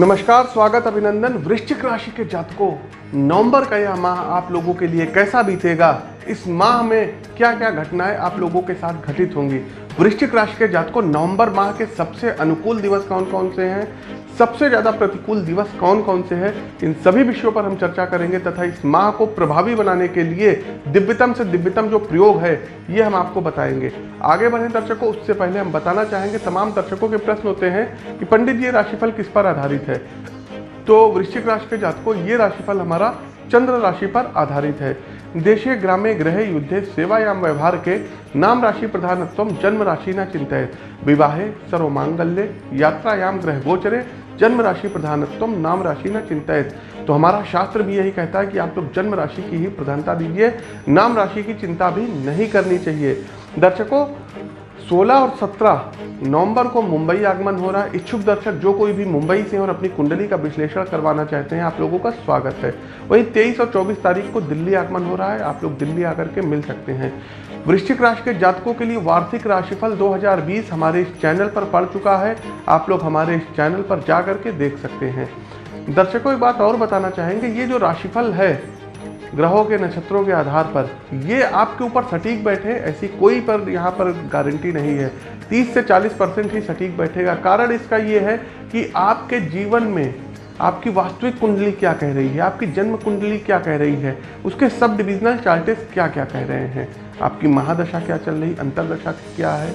नमस्कार, स्वागत अभिनंदन वृश्चिक राशि के जातकों। नवंबर का यह माह आप लोगों के लिए कैसा बीतेगा? इस माह में क्या क्या घटनाएँ आप लोगों के साथ घटित होंगी? वृश्चिक राशि के जातकों, नवंबर माह के सबसे अनुकूल दिवस कौन कौन से हैं? सबसे ज़्यादा प्रतिकूल दिवस कौन कौन से हैं? इन सभी विषयों पर हम चर्चा करेंगे तथा इस माह को प्रभावी बनाने के लिए दिव्यतम से दिव्यतम जो प्रयोग है, ये हम आपको बताएँगे। आगे बढ़े दर्शकों, उससे पहले हम बताना चाहेंगे, तमाम दर्शकों के प्रश्न होते हैं कि पंडित ये राशिफल किस पर आधारित है? तो वृश्चिक राशि के जातकों, ये राशिफल हमारा चंद्र राशि पर आधारित है। देशे ग्रामे ग्रह युद्धे सेवायाम व्यवहार के नाम राशि प्रधानत्व जन्म राशि न चिंतित विवाहे सर्व मांगल्य यात्रायाम ग्रह गोचरे जन्म राशि प्रधानत्व नाम राशि न चिंतित तो हमारा शास्त्र भी यही कहता है कि आप लोग जन्म राशि की ही प्रधानता दीजिए नाम राशि की चिंता भी नहीं करनी चाहिए। दर्शकों 16 और 17 नवंबर को मुंबई आगमन हो रहा है। इच्छुक दर्शक, जो कोई भी मुंबई से और अपनी कुंडली का विश्लेषण करवाना चाहते हैं, आप लोगों का स्वागत है। वहीं 23 और 24 तारीख को दिल्ली आगमन हो रहा है। आप लोग दिल्ली आकर के मिल सकते हैं। वृश्चिक राशि के जातकों के लिए वार्षिक राशिफल 2020 हमारे इस चैनल पर पड़ चुका है। आप लोग हमारे इस चैनल पर जा करके देख सकते हैं। दर्शकों, एक बात और बताना चाहेंगे, ये जो राशिफल है ग्रहों के नक्षत्रों के आधार पर। ये आपके ऊपर सटीक बैठे, ऐसी कोई पर यहाँ पर गारंटी नहीं है। 30 से 40 परसेंट ही सटीक बैठेगा। कारण इसका ये है कि आपके जीवन में आपकी वास्तविक कुंडली क्या कह रही है, आपकी जन्म कुंडली क्या कह रही है, उसके सब डिविजनल चार्टेस क्या क्या कह रहे हैं, आपकी महादशा क्या चल रही, अंतरदशा क्या है,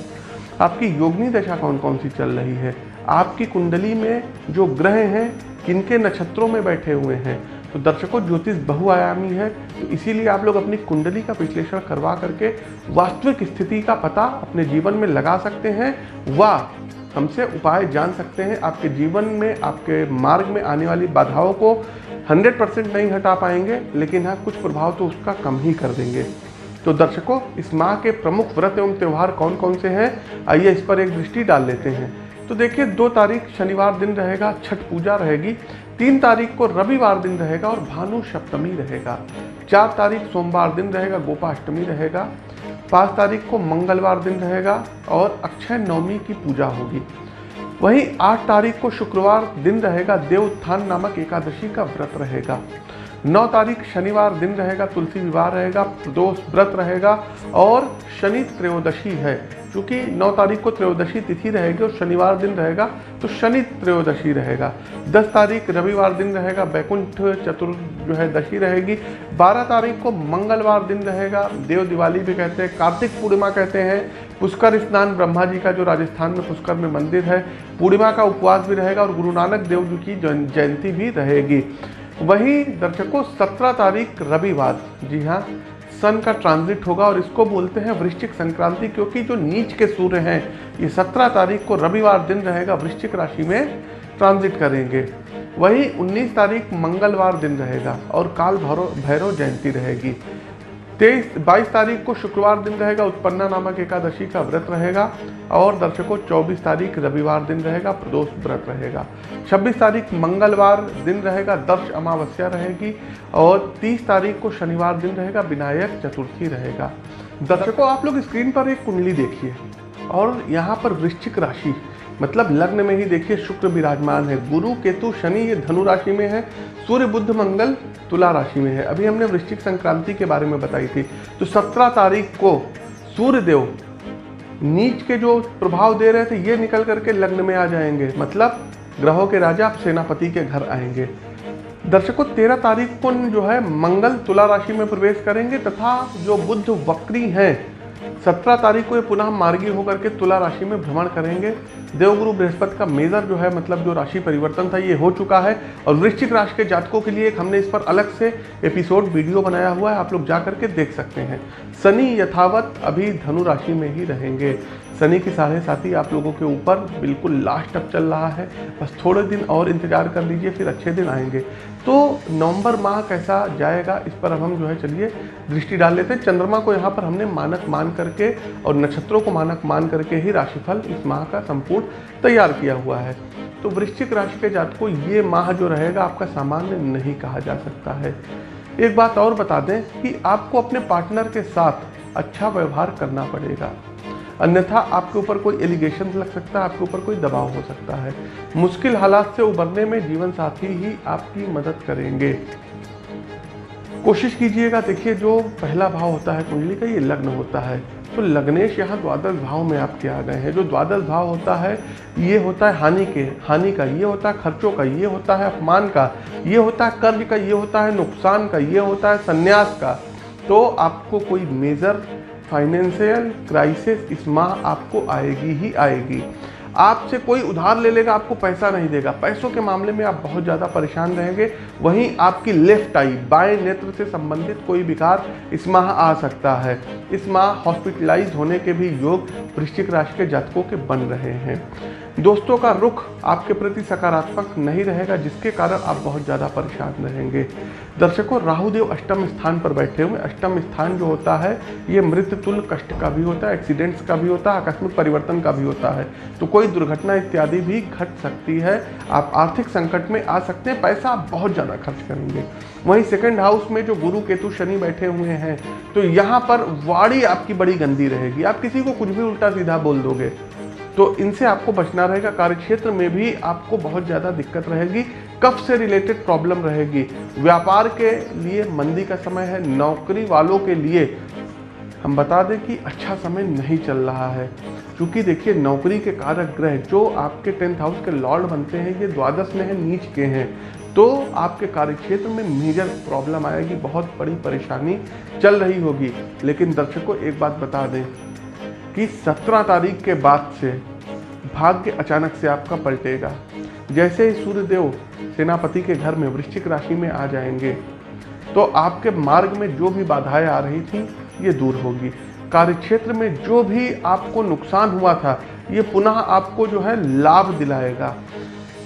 आपकी योगनी दशा कौन कौन सी चल रही है, आपकी कुंडली में जो ग्रह हैं, किनके नक्षत्रों में बैठे हुए हैं तो दर्शकों, ज्योतिष बहुआयामी है तो इसीलिए आप लोग अपनी कुंडली का विश्लेषण करवा करके वास्तविक स्थिति का पता अपने जीवन में लगा सकते हैं, व हमसे उपाय जान सकते हैं। आपके जीवन में, आपके मार्ग में आने वाली बाधाओं को 100 परसेंट नहीं हटा पाएँगे, लेकिन हाँ कुछ प्रभाव तो उसका कम ही कर देंगे। तो दर्शकों, इस माह के प्रमुख व्रत एवं त्यौहार कौन कौन से हैं? आइए इस पर एक दृष्टि डाल लेते हैं। तो देखिए, दो तारीख शनिवार दिन रहेगा, छठ पूजा रहेगी। तीन तारीख को रविवार दिन रहेगा और भानु सप्तमी रहेगा। चार तारीख सोमवार दिन रहेगा, गोपाष्टमी रहेगा। पाँच तारीख को मंगलवार दिन रहेगा और अक्षय नवमी की पूजा होगी। वहीं आठ तारीख को शुक्रवार दिन रहेगा, देवोत्थान नामक एकादशी का व्रत रहेगा। नौ तारीख शनिवार दिन रहेगा, तुलसी विवाह रहेगा प्रदोष व्रत रहेगा और शनि त्रयोदशी है। क्योंकि 9 तारीख को त्रयोदशी तिथि रहेगी और शनिवार दिन रहेगा तो शनि त्रयोदशी रहेगा। 10 तारीख रविवार दिन रहेगा बैकुंठ चतुर जो है, दशी रहेगी। 12 तारीख को मंगलवार दिन रहेगा, देव दिवाली भी कहते हैं, कार्तिक पूर्णिमा कहते हैं। पुष्कर स्नान ब्रह्मा जी का जो राजस्थान में पुष्कर में मंदिर है, पूर्णिमा का उपवास भी रहेगा और गुरु नानक देव जी की जयंती भी रहेगी। वहीं दर्शकों, सत्रह तारीख रविवार। जी हाँ सन का ट्रांजिट होगा और इसको बोलते हैं वृश्चिक संक्रांति, क्योंकि जो नीच के सूर्य हैं, ये सत्रह तारीख को रविवार दिन रहेगा, वृश्चिक राशि में ट्रांजिट करेंगे। वही 19 तारीख मंगलवार दिन रहेगा और काल भैरव भैरव जयंती रहेगी। तेईस, बाईस तारीख को शुक्रवार दिन रहेगा, उत्पन्ना नामक एकादशी का व्रत रहेगा, और दर्शकों, चौबीस तारीख रविवार दिन रहेगा, प्रदोष व्रत रहेगा। छब्बीस तारीख मंगलवार दिन रहेगा, दर्श अमावस्या रहेगी, और तीस तारीख को शनिवार दिन रहेगा, विनायक चतुर्थी रहेगा। दर्शकों, आप लोग स्क्रीन पर एक कुंडली देखिए, और यहाँ पर वृश्चिक राशि मतलब लग्न में ही देखिए शुक्र विराजमान है। गुरु, केतु, शनि ये धनु राशि में है, सूर्य बुद्ध मंगल, तुला राशि में है। अभी हमने वृश्चिक संक्रांति के बारे में बताई थी। तो सत्रह तारीख को सूर्य देव नीच के जो प्रभाव दे रहे थे, ये निकल करके लग्न में आ जाएँगे। मतलब ग्रहों के राजा, सेनापति के घर आएँगे। दर्शकों, तेरह तारीख को जो है, मंगल तुला राशि में प्रवेश करेंगे तथा जो बुद्ध वक्री हैं सत्रह तारीख को ये पुनः मार्गी होकर के तुला राशि में भ्रमण करेंगे। देवगुरु बृहस्पति का मेजर जो है मतलब जो राशि परिवर्तन था, ये हो चुका है। और वृश्चिक राशि के जातकों के लिए एक हमने इस पर अलग से एपिसोड वीडियो बनाया हुआ है, आप लोग जा करके देख सकते हैं। शनि यथावत अभी धनु राशि में ही रहेंगे। शनि की साढ़े साथी आप लोगों के ऊपर बिल्कुल लास्ट अब चल रहा है। बस थोड़े दिन और इंतज़ार कर लीजिए, फिर अच्छे दिन आएँगे। तो नवंबर माह कैसा जाएगा, इस पर अब हम जो है चलिए दृष्टि डाल लेते हैं। चंद्रमा को यहाँ पर हमने मानक मान करके और नक्षत्रों को मानक मान करके ही राशिफल इस माह का संपूर्ण तैयार किया हुआ है। तो वृश्चिक राशि के जातकों, ये माह जो रहेगा आपका सामान्य नहीं कहा जा सकता है। एक बात और बता दें कि आपको अपने पार्टनर के साथ अच्छा व्यवहार करना पड़ेगा। अन्यथा आपके ऊपर कोई एलिगेशन लग सकता है, आपके ऊपर कोई दबाव हो सकता है। मुश्किल हालात से उबरने में जीवन साथी ही आपकी मदद करेंगे। कोशिश कीजिएगा, देखिए, जो पहला भाव होता है कुंडली का, ये लग्न होता है। तो लग्नेश यहाँ द्वादश भाव में आपके आ गए हैं। जो द्वादश भाव होता है, ये होता है हानि के, हानि का, ये होता है खर्चों का, ये होता है अपमान का, ये होता है कर्ज का, ये होता है नुकसान का, ये होता है संन्यास का। तो आपको कोई मेजर फाइनेंशियल क्राइसिस इस माह आपको आएगी ही आएगी। आपसे कोई उधार ले लेगा, आपको पैसा नहीं देगा। पैसों के मामले में आप बहुत ज़्यादा परेशान रहेंगे। वहीं आपकी लेफ़्ट आई बाएँ नेत्र से संबंधित कोई विकार इस माह आ सकता है। इस माह हॉस्पिटलाइज होने के भी योग वृश्चिक राशि के जातकों के बन रहे हैं। दोस्तों का रुख आपके प्रति सकारात्मक नहीं रहेगा, जिसके कारण आप बहुत ज़्यादा परेशान रहेंगे। दर्शकों, राहुदेव अष्टम स्थान पर बैठे हुए अष्टम स्थान जो होता है, ये मृत्यु तुल्य कष्ट का भी होता है, एक्सीडेंट्स का भी होता है, आकस्मिक परिवर्तन का भी होता है। तो कोई दुर्घटना इत्यादि भी घट सकती है। आप आर्थिक संकट में आ सकते हैं, पैसा आप बहुत ज़्यादा खर्च करेंगे। वहीं सेकेंड हाउस में जो गुरु केतु शनि बैठे हुए हैं तो यहाँ पर वाड़ी आपकी बड़ी गंदी रहेगी। आप किसी को कुछ भी उल्टा सीधा बोल दोगे। तो इनसे आपको बचना रहेगा, कार्यक्षेत्र में भी आपको बहुत ज़्यादा दिक्कत रहेगी, कफ से रिलेटेड प्रॉब्लम रहेगी। व्यापार के लिए मंदी का समय है, नौकरी वालों के लिए हम बता दें कि अच्छा समय नहीं चल रहा है। क्योंकि देखिए, नौकरी के कारक ग्रह जो आपके टेंथ हाउस के लॉर्ड बनते हैं, ये द्वादश में है, नीच के हैं। तो आपके कार्यक्षेत्र में मेजर प्रॉब्लम आएगी, बहुत बड़ी परेशानी चल रही होगी। लेकिन दर्शकों, एक बात बता दें कि 17 तारीख के बाद से भाग्य अचानक से आपका पलटेगा। जैसे ही सूर्यदेव सेनापति के घर में वृश्चिक राशि में आ जाएँगे तो आपके मार्ग में जो भी बाधाएँ आ रही थी, ये दूर होगी। कार्यक्षेत्र में जो भी आपको नुकसान हुआ था, ये पुनः आपको जो है लाभ दिलाएगा।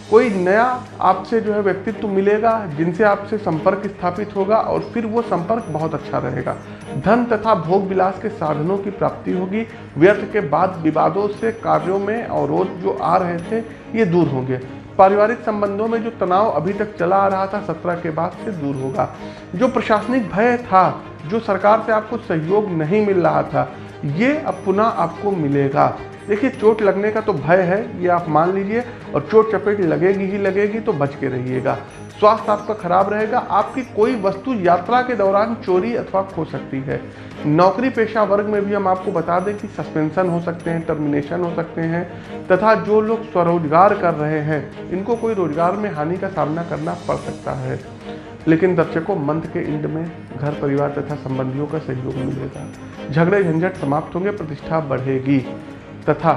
कोई नया आपसे जो है व्यक्तित्व मिलेगा, जिनसे आपसे संपर्क स्थापित होगा और फिर वो संपर्क बहुत अच्छा रहेगा। धन तथा भोग विलास के साधनों की प्राप्ति होगी। व्यर्थ के बाद विवादों से कार्यों में अवरोध जो आ रहे थे, ये दूर होंगे। पारिवारिक संबंधों में जो तनाव अभी तक चला आ रहा था, सत्रह के बाद से दूर होगा। जो प्रशासनिक भय था, जो सरकार से आपको सहयोग नहीं मिल रहा था, ये अब पुनः आपको मिलेगा। देखिए, चोट लगने का तो भय है, ये आप मान लीजिए, और चोट चपेट लगेगी ही लगेगी तो बच के रहिएगा। स्वास्थ्य आपका खराब रहेगा, आपकी कोई वस्तु यात्रा के दौरान चोरी अथवा खो सकती है। नौकरी पेशा वर्ग में भी हम आपको बता दें कि सस्पेंशन हो सकते हैं, टर्मिनेशन हो सकते हैं, तथा जो लोग स्वरोजगार कर रहे हैं, इनको कोई रोज़गार में हानि का सामना करना पड़ सकता है। लेकिन दर्शकों, मंथ के इंड में घर, परिवार तथा संबंधियों का सहयोग मिलेगा। झगड़े झंझट समाप्त होंगे, प्रतिष्ठा बढ़ेगी। तथा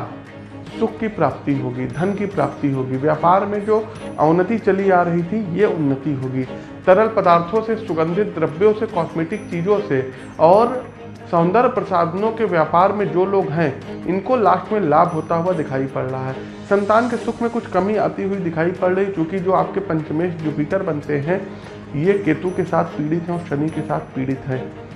सुख की प्राप्ति होगी, धन की प्राप्ति होगी। व्यापार में जो अवनति चली आ रही थी, ये उन्नति होगी। तरल पदार्थों से, सुगंधित द्रव्यों से कॉस्मेटिक चीज़ों से और सौंदर्य प्रसाधनों के व्यापार में जो लोग हैं, इनको लास्ट में लाभ होता हुआ दिखाई पड़ रहा है। संतान के सुख में कुछ कमी आती हुई दिखाई पड़ रही, क्योंकि जो आपके पंचमेश जुपिटर बनते हैं, ये केतु के साथ पीड़ित हैं और शनि के साथ पीड़ित हैं।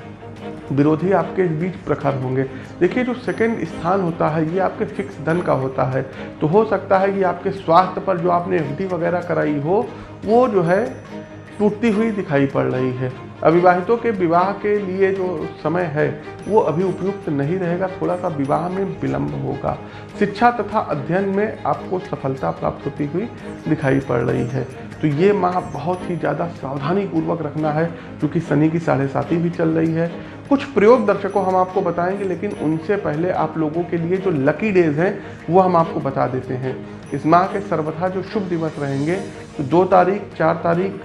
विरोधी आपके बीच प्रखर होंगे। देखिए, जो सेकंड स्थान होता है, ये आपके फिक्स धन का होता है। तो हो सकता है कि आपके स्वास्थ्य पर जो आपने एफ़ वगैरह कराई हो, वो जो है टूटती हुई दिखाई पड़ रही है। अविवाहितों के विवाह के लिए जो समय है, वो अभी उपयुक्त नहीं रहेगा थोड़ा सा विवाह में विलंब होगा। शिक्षा तथा अध्ययन में आपको सफलता प्राप्त होती हुई दिखाई पड़ रही है। तो ये माह बहुत ही ज़्यादा सावधानी पूर्वक रखना है, क्योंकि शनि की साढ़े साथी भी चल रही है। कुछ प्रयोग दर्शकों हम आपको बताएँगे, लेकिन उनसे पहले आप लोगों के लिए जो लकी डेज़ हैं, वो हम आपको बता देते हैं। इस माह के सर्वथा जो शुभ दिवस रहेंगे तो दो तारीख, चार तारीख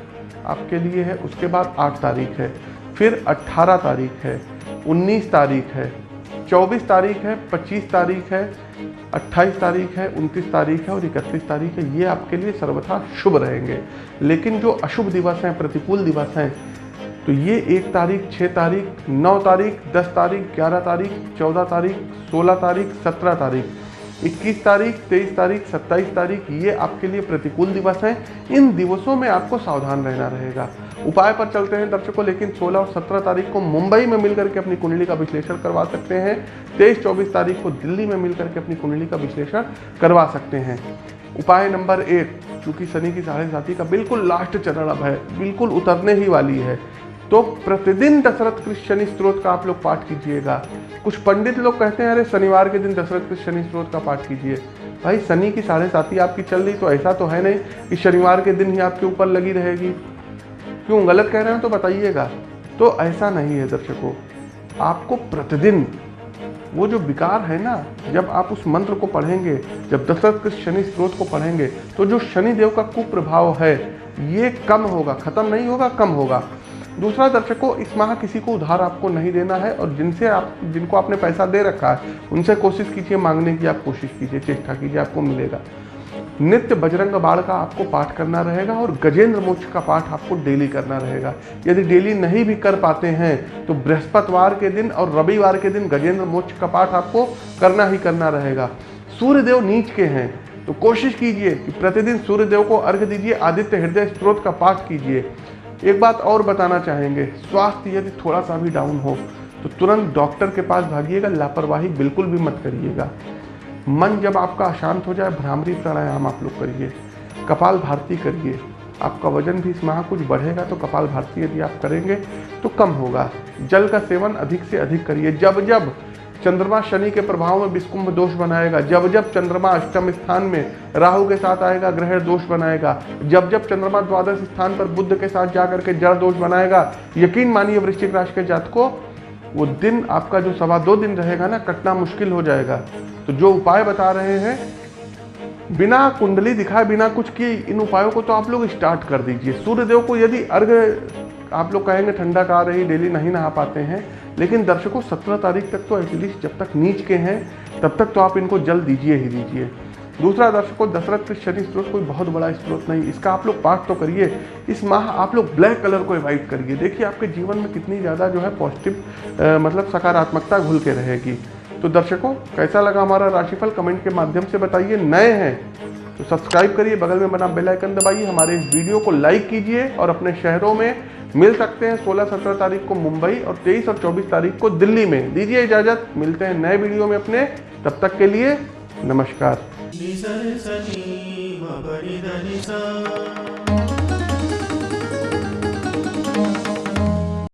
आपके लिए है, उसके बाद आठ तारीख है, फिर अट्ठारह तारीख है, उन्नीस तारीख है, चौबीस तारीख है, पच्चीस तारीख है अट्ठाईस तारीख है, उनतीस तारीख है और इकतीस तारीख है, ये आपके लिए सर्वथा शुभ रहेंगे। लेकिन जो अशुभ दिवस हैं, प्रतिकूल दिवस हैं तो ये एक तारीख छः तारीख, नौ तारीख, दस तारीख, ग्यारह तारीख, चौदह तारीख, सोलह तारीख, सत्रह तारीख। 21 तारीख 23 तारीख 27 तारीख, ये आपके लिए प्रतिकूल दिवस हैं। इन दिवसों में आपको सावधान रहना रहेगा। उपाय पर चलते हैं दर्शकों, लेकिन 16 और 17 तारीख को मुंबई में मिलकर के अपनी कुंडली का विश्लेषण करवा सकते हैं। 23 24 तारीख को दिल्ली में मिलकर के अपनी कुंडली का विश्लेषण करवा सकते हैं। उपाय नंबर एक, चूँकि शनि की साढ़े साथी का बिल्कुल लास्ट चरण अब है, बिल्कुल उतरने ही वाली है। तो प्रतिदिन दशरथ कृष्ण शनि स्त्रोत का आप लोग पाठ कीजिएगा। कुछ पंडित लोग कहते हैं, अरे, शनिवार के दिन दशरथ कृष्ण शनि स्त्रोत का पाठ कीजिए। भाई, शनि की साढ़े साथी आपकी चल रही तो ऐसा तो है नहीं कि शनिवार के दिन ही आपके ऊपर लगी रहेगी। क्यों, गलत कह रहे हैं तो बताइएगा। तो ऐसा नहीं है दर्शकों। आपको प्रतिदिन वो जो विकार है ना, जब आप उस मंत्र को पढ़ेंगे, जब दशरथ के शनि स्त्रोत को पढ़ेंगे तो जो शनि देव का कुप्रभाव है, ये कम होगा। खत्म नहीं होगा, कम होगा। दूसरा दर्शकों इस माह किसी को उधार आपको नहीं देना है और जिनसे आप, जिनको आपने पैसा दे रखा है, उनसे कोशिश कीजिए, मांगने की आप कोशिश कीजिए, चेष्टा कीजिए, आपको मिलेगा। नित्य बजरंग बाण का आपको पाठ करना रहेगा और गजेंद्र मोक्ष का पाठ आपको डेली करना रहेगा। यदि डेली नहीं भी कर पाते हैं तो बृहस्पतिवार के दिन और रविवार के दिन गजेंद्र मोक्ष का पाठ आपको करना ही करना रहेगा। सूर्यदेव नीच के हैं तो कोशिश कीजिए कि प्रतिदिन सूर्यदेव को अर्घ दीजिए, आदित्य हृदय स्त्रोत का पाठ कीजिए। एक बात और बताना चाहेंगे, स्वास्थ्य यदि थोड़ा सा भी डाउन हो तो तुरंत डॉक्टर के पास भागिएगा, लापरवाही बिल्कुल भी मत करिएगा। मन जब आपका अशांत हो जाए, भ्रामरी प्राणायाम आप लोग करिए, कपाल भारती करिए। आपका वज़न भी इस माह कुछ बढ़ेगा तो कपाल भारती यदि आप करेंगे तो कम होगा। जल का सेवन अधिक से अधिक करिए जब जब चंद्रमा शनि के प्रभाव में विस्कुंभ दोष बनाएगा। जब जब चंद्रमा अष्टम स्थान में राहु के साथ आएगा, ग्रह दोष बनाएगा। जब जब चंद्रमा द्वादश स्थान पर बुद्ध के साथ जाकर के जड़ दोष बनाएगा, यकीन मानिए वृश्चिक राशि के जात को वो दिन आपका जो सवा दो दिन रहेगा ना, कटना मुश्किल हो जाएगा। तो जो उपाय बता रहे हैं, बिना कुंडली दिखाए, बिना कुछ किए, इन उपायों को तो आप लोग स्टार्ट कर दीजिए। सूर्यदेव को यदि अर्घ आप लोग कहेंगे ठंडा का रही, डेली नहीं नहा पाते हैं, लेकिन दर्शकों, सत्रह तारीख तक तो एटलीस्ट जब तक नीच के हैं, तब तक तो आप इनको जल दीजिए ही दीजिए। दूसरा दर्शकों दशरथ के शनि स्त्रोत कोई बहुत बड़ा स्त्रोत नहीं, इसका आप लोग पाठ तो करिए, इस माह आप लोग ब्लैक कलर को अवॉइड करिए। देखिए आपके जीवन में कितनी ज़्यादा जो है पॉजिटिव मतलब सकारात्मकता घुल के रहेगी। तो दर्शकों, कैसा लगा हमारा राशिफल? कमेंट के माध्यम से बताइए। नए हैं तो सब्सक्राइब करिए, बगल में बना बेल आइकन दबाइए, हमारे इस वीडियो को लाइक कीजिए और अपने शहरों में मिल सकते हैं 16-17 तारीख को मुंबई और 23 और 24 तारीख को दिल्ली में। दीजिए इजाज़त, मिलते हैं नए वीडियो में अपने। तब तक के लिए नमस्कार।